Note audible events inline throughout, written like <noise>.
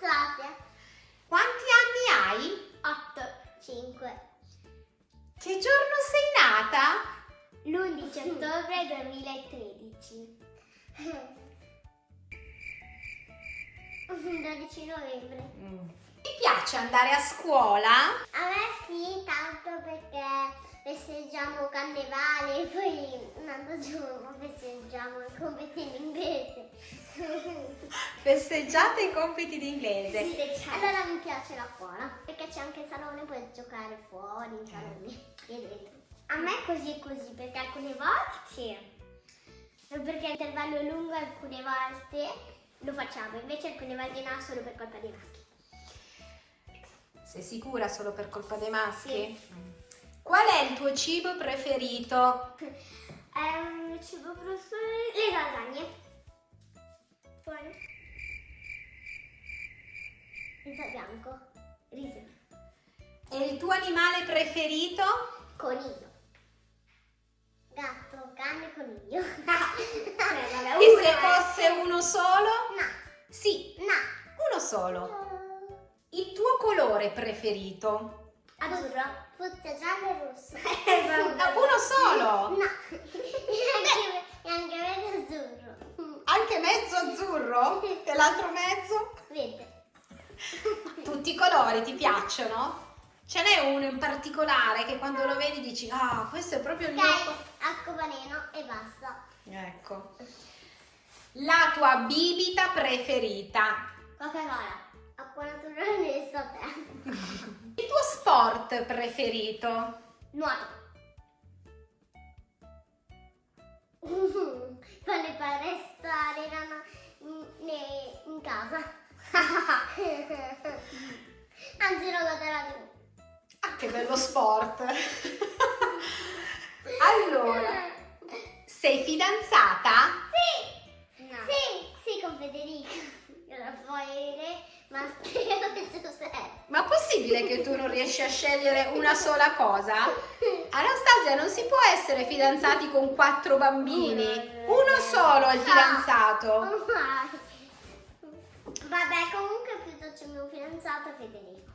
Anastasia. Quanti anni hai? 8. 5. Che giorno sei nata? L'11 ottobre 2013. 12 <laughs> novembre. Ti piace andare a scuola? A me sì, tanto perché festeggiamo carnevale e <laughs> poi un altro giorno festeggiamo il compito in inglese. <laughs> Festeggiate i compiti di inglese. allora mi piace la scuola perché c'è anche il salone, puoi giocare fuori, in salone e dentro. A me così e così, perché alcune volte sì. Perché l'intervallo è lungo, alcune volte lo facciamo, invece alcune volte no, solo per colpa dei maschi. Sei sicura solo per colpa dei maschi? Qual è il tuo cibo preferito? È un cibo professore. Le lasagne. Poi Riso bianco, riso. E il tuo animale preferito? coniglio, gatto, cane, coniglio. <laughs> Cioè, vabbè, E se fosse uno solo? No, Sì, no. uno solo. Il tuo colore preferito? Azzurro. Fuzza giallo e rosso. Ah, <laughs> uno solo? No, <laughs> e anche, anche vedo azzurro. Anche mezzo azzurro? E l'altro mezzo? Vede. Tutti i colori ti piacciono? Ce n'è uno in particolare che quando lo vedi dici, ah, questo è proprio il mio... Ok, co-". arcobaleno e basta. Ecco. La tua bibita preferita? Coca-Cola. Sport preferito? Nuoto. <laughs> Quale palestra erano in, ne- in casa. <laughs> Anzi, lo guarderò di Ah, che bello sport! <laughs> allora, sei fidanzata? Sì! No. Sì, sì, con Federica. Raffaele, Matteo e <laughs> Giuseppe. Ma è possibile che tu non riesci a scegliere una sola cosa? Anastasia, non si può essere fidanzati con quattro bambini. Uno solo è il fidanzato. Ormai. Vabbè, comunque piuttosto il mio fidanzato Federico.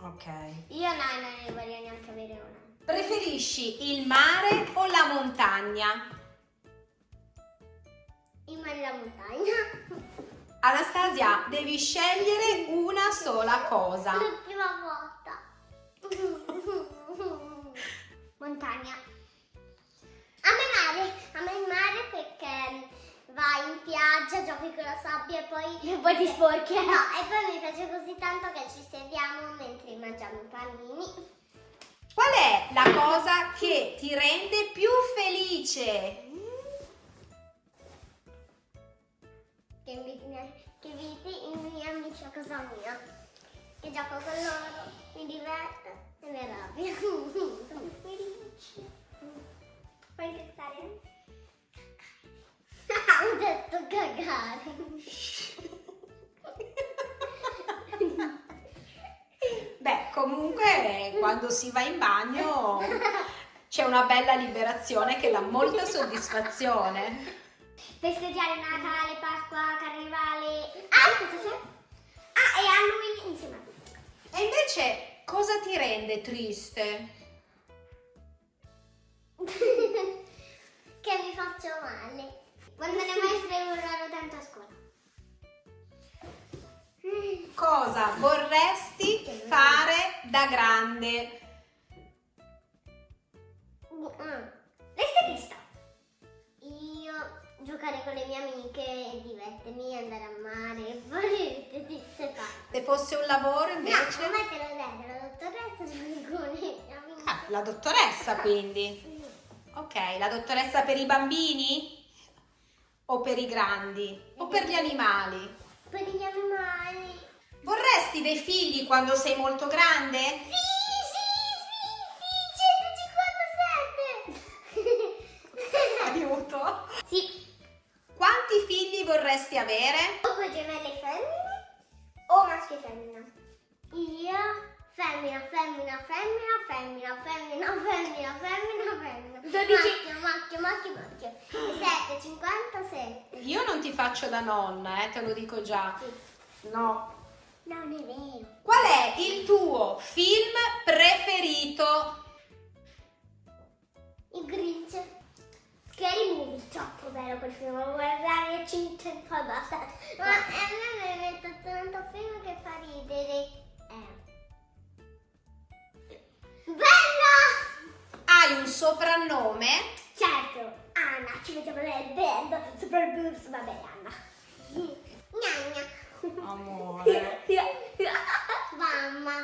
Ok. Io no, non ne vorrei neanche avere una. Preferisci il mare o la montagna? In mare alla montagna. Anastasia, devi scegliere una sola cosa. L'ultima volta. <laughs> Montagna. A me mare, a me il mare perché vai in spiaggia, giochi con la sabbia e poi... E poi ti sporchi. No, e poi mi piace così tanto che ci sediamo mentre mangiamo i panini. Qual è la cosa che ti rende più felice? Che inviti, che inviti i miei amici a casa mia. E gioco con loro, mi diverto e mi arrabbio. <laughs> Sono felice. Puoi pensare? <laughs> Ho detto cagare. <laughs> Beh, comunque quando si va in bagno c'è una bella liberazione che dà molta soddisfazione. Festeggiare Natale, Pasqua, Carnevale. Ah, cosa c'è? Ah, e Halloween insieme. E invece cosa ti rende triste? <laughs> che mi faccio male. Quando le maestre urlano tanto a scuola. Cosa vorresti fare da grande? Mm. Con le mie amiche e divertirmi, andare a mare e fare tutte queste cose. Se fosse un lavoro No, invece? a me te l'ho detto, la dottoressa amiche. Ah, la dottoressa quindi. Ok, la dottoressa per i bambini? O per i grandi? O per gli animali? Per gli animali. Vorresti dei figli quando sei molto grande? Sì, figli vorresti avere? O due gemelle femmine O maschio e femmina. Io femmina, femmina, femmina, femmina, femmina, femmina, femmina, femmina. Dodici. Macchio, macchio, macchio, macchio. 7, 57. Io non ti faccio da nonna, eh, te lo dico già. No. Non è vero. Qual è il tuo film preferito? Il Grinch. Scary Movie, troppo bello quel film, lo guardare 5 poi basta. Ma a me mi metto tanto film che fa ridere. Eh. Bella! Hai un soprannome? Certo, Anna, ci vediamo nel sopra il bus, vabbè Anna. Gnagna. Amore. <laughs> Mamma.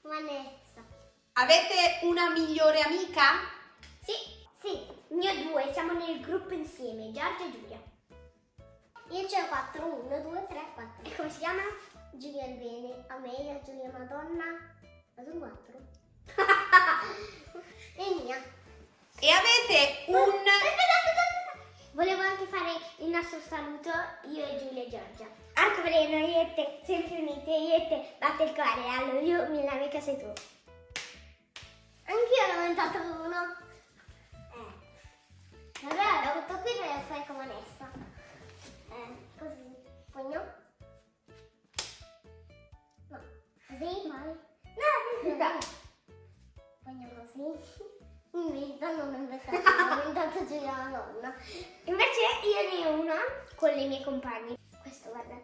Vanessa. Avete una migliore amica? Sì, sì, ne ho due, siamo nel gruppo insieme, Giorgia e Giulia. Io ce ho 4, 1, 2, 3, 4. E come si chiama? Giulia il Bene, Amelia, Giulia Madonna. Ma sono 4. <laughs> e mia. E avete un... Aspetta, aspetta, aspetta. Volevo anche fare il nostro saluto, io e Giulia e Giorgia. Veleno, io e te, sempre unite, io e te, batte il cuore, allora io, mia amica sei tu. Anch'io ho inventato uno. Vabbè, ho avuto qui per fare come onesta. Eh, così. Poi no? Così? Mai? No, no. Poi no così. Inventa, non ho inventato, ho inventato Giulia la nonna. Invece io ne ho una con le mie compagne. Questo, guarda.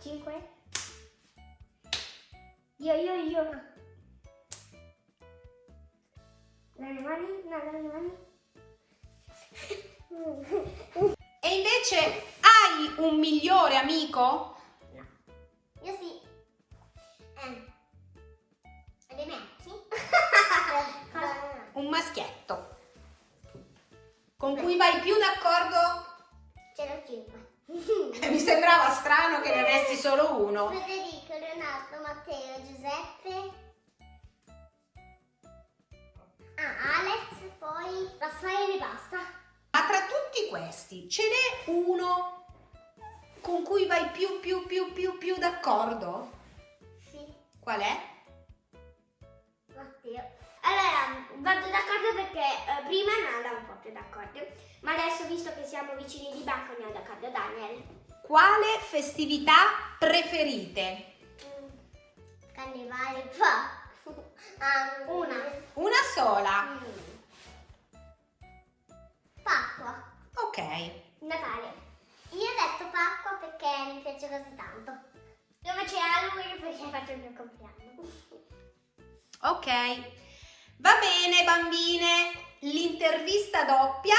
5. Io, io, io. Dalle mani, no, dalle mani. E invece hai un migliore amico? No. Io sì. Eh. E dei metti? <laughs> Un maschietto. Con cui vai più d'accordo? Ce l'ho 5. Mi sembrava strano che ne avessi solo uno. Federico, Leonardo, questi ce n'è uno con cui vai più più più più più d'accordo? Sì, Qual è? Matteo. Allora, vado d'accordo perché eh, prima non andavo proprio d'accordo, ma adesso visto che siamo vicini di banco andiamo d'accordo, Daniel. Quale festività preferite? Mm, Carnevale, <laughs> Una. Una sola. Mm. Natale. Io ho detto Pasqua perché mi piace così tanto. Io invece Halloween perché faccio il mio compleanno. Ok. Va bene bambine, l'intervista doppia